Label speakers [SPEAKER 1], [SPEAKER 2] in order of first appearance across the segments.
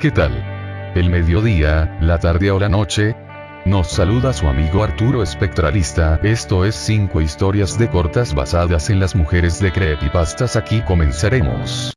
[SPEAKER 1] ¿Qué tal? El mediodía, la tarde o la noche. Nos saluda su amigo Arturo Espectralista, esto es 5 historias de cortas basadas en las mujeres de Creepypastas aquí comenzaremos.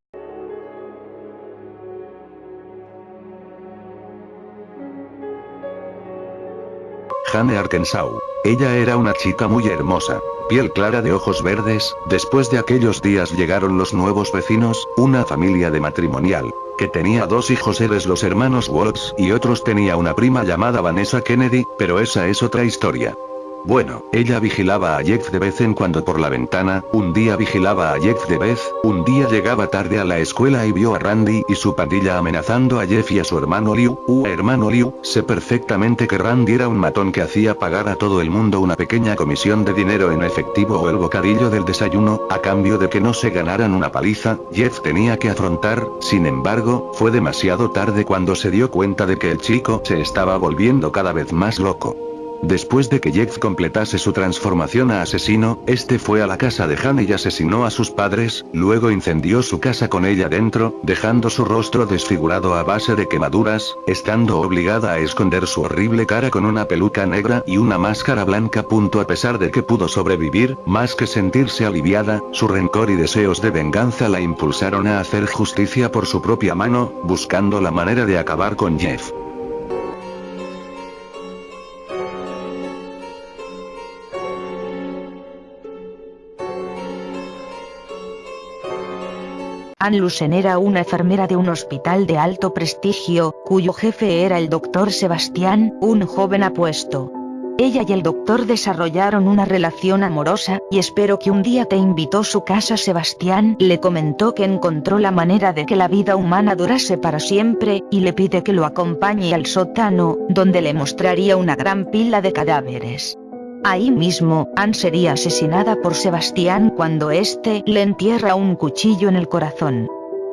[SPEAKER 2] Jane Arkansas. Ella era una chica muy hermosa, piel clara de ojos verdes, después de aquellos días llegaron los nuevos vecinos, una familia de matrimonial, que tenía dos hijos eres los hermanos Watts y otros tenía una prima llamada Vanessa Kennedy, pero esa es otra historia. Bueno, ella vigilaba a Jeff de vez en cuando por la ventana, un día vigilaba a Jeff de vez, un día llegaba tarde a la escuela y vio a Randy y su pandilla amenazando a Jeff y a su hermano Liu, uh hermano Liu, sé perfectamente que Randy era un matón que hacía pagar a todo el mundo una pequeña comisión de dinero en efectivo o el bocadillo del desayuno, a cambio de que no se ganaran una paliza, Jeff tenía que afrontar, sin embargo, fue demasiado tarde cuando se dio cuenta de que el chico se estaba volviendo cada vez más loco. Después de que Jeff completase su transformación a asesino, este fue a la casa de Hannah y asesinó a sus padres, luego incendió su casa con ella dentro, dejando su rostro desfigurado a base de quemaduras, estando obligada a esconder su horrible cara con una peluca negra y una máscara blanca. A pesar de que pudo sobrevivir, más que sentirse aliviada, su rencor y deseos de venganza la impulsaron a hacer justicia por su propia mano, buscando la manera de acabar con Jeff.
[SPEAKER 3] Ann Lucen era una enfermera de un hospital de alto prestigio, cuyo jefe era el doctor Sebastián, un joven apuesto. Ella y el doctor desarrollaron una relación amorosa, y espero que un día te invitó a su casa Sebastián le comentó que encontró la manera de que la vida humana durase para siempre, y le pide que lo acompañe al sótano, donde le mostraría una gran pila de cadáveres. Ahí mismo, Ann sería asesinada por Sebastián cuando éste le entierra un cuchillo en el corazón.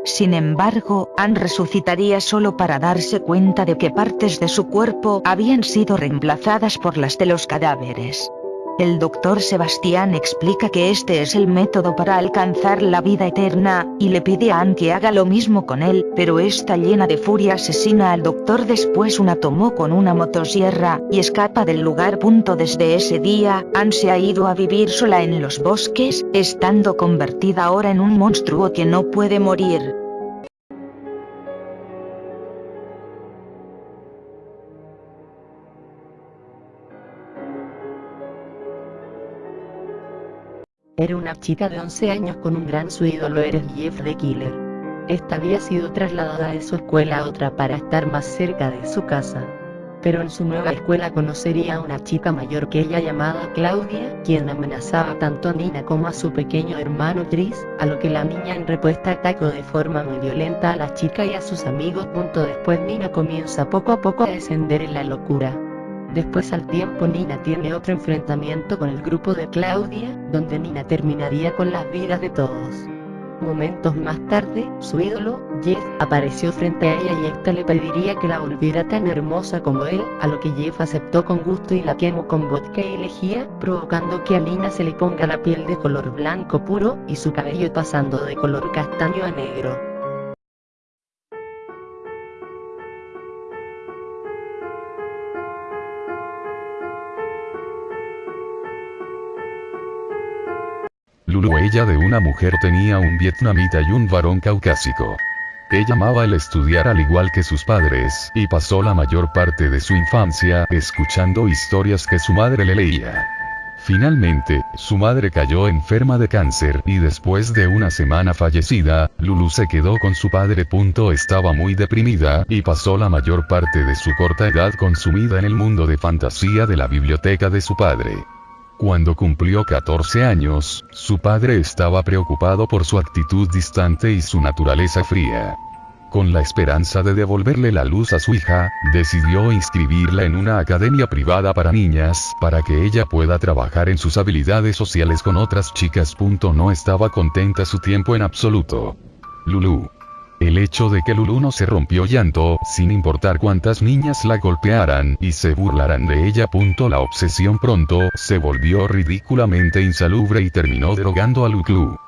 [SPEAKER 3] Sin embargo, Ann resucitaría solo para darse cuenta de que partes de su cuerpo habían sido reemplazadas por las de los cadáveres. El doctor Sebastián explica que este es el método para alcanzar la vida eterna, y le pide a Ann que haga lo mismo con él, pero esta llena de furia asesina al doctor después una tomó con una motosierra, y escapa del lugar. Desde ese día, Ann se ha ido a vivir sola en los bosques, estando convertida ahora en un monstruo que no puede morir.
[SPEAKER 4] Era una chica de 11 años con un gran su ídolo era Jeff the Killer. Esta había sido trasladada de su escuela a otra para estar más cerca de su casa. Pero en su nueva escuela conocería a una chica mayor que ella llamada Claudia, quien amenazaba tanto a Nina como a su pequeño hermano Chris, a lo que la niña en respuesta atacó de forma muy violenta a la chica y a sus amigos. Punto Después Nina comienza poco a poco a descender en la locura. Después al tiempo Nina tiene otro enfrentamiento con el grupo de Claudia, donde Nina terminaría con las vidas de todos. Momentos más tarde, su ídolo, Jeff, apareció frente a ella y esta le pediría que la volviera tan hermosa como él, a lo que Jeff aceptó con gusto y la quemó con vodka y lejía, provocando que a Nina se le ponga la piel de color blanco puro, y su cabello pasando de color castaño a negro.
[SPEAKER 1] Lulu ella de una mujer tenía un vietnamita y un varón caucásico. Ella amaba el estudiar al igual que sus padres, y pasó la mayor parte de su infancia escuchando historias que su madre le leía. Finalmente, su madre cayó enferma de cáncer y después de una semana fallecida, Lulu se quedó con su padre. Estaba muy deprimida y pasó la mayor parte de su corta edad consumida en el mundo de fantasía de la biblioteca de su padre. Cuando cumplió 14 años, su padre estaba preocupado por su actitud distante y su naturaleza fría. Con la esperanza de devolverle la luz a su hija, decidió inscribirla en una academia privada para niñas, para que ella pueda trabajar en sus habilidades sociales con otras chicas. No estaba contenta su tiempo en absoluto. Lulu. El hecho de que Lulu no se rompió llanto, sin importar cuántas niñas la golpearan y se burlaran de ella. La obsesión pronto se volvió ridículamente insalubre y terminó derogando a Lulu.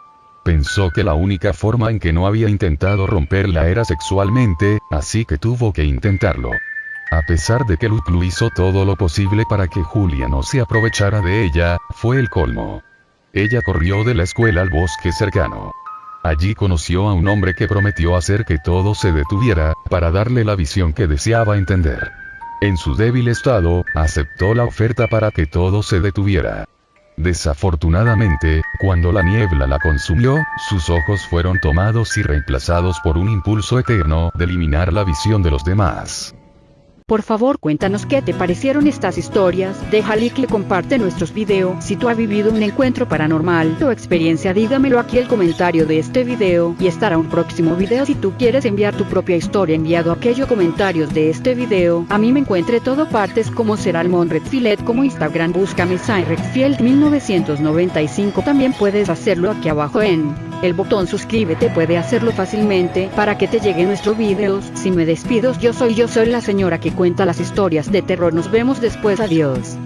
[SPEAKER 1] Pensó que la única forma en que no había intentado romperla era sexualmente, así que tuvo que intentarlo. A pesar de que Luclu hizo todo lo posible para que Julia no se aprovechara de ella, fue el colmo. Ella corrió de la escuela al bosque cercano. Allí conoció a un hombre que prometió hacer que todo se detuviera, para darle la visión que deseaba entender. En su débil estado, aceptó la oferta para que todo se detuviera. Desafortunadamente, cuando la niebla la consumió, sus ojos fueron tomados y reemplazados por un impulso eterno de eliminar la visión de los demás.
[SPEAKER 5] Por favor cuéntanos qué te parecieron estas historias, deja like y comparte nuestros videos. Si tú has vivido un encuentro paranormal o experiencia dígamelo aquí el comentario de este video. Y estará un próximo video. Si tú quieres enviar tu propia historia enviado aquellos comentarios de este video, a mí me encuentre todo partes como Seralmon Redfield como Instagram. Búscame Redfield 1995 también puedes hacerlo aquí abajo en el botón suscríbete puede hacerlo fácilmente para que te lleguen nuestros videos. Si me despido yo soy yo soy la señora que cuenta las historias de terror. Nos vemos después. Adiós.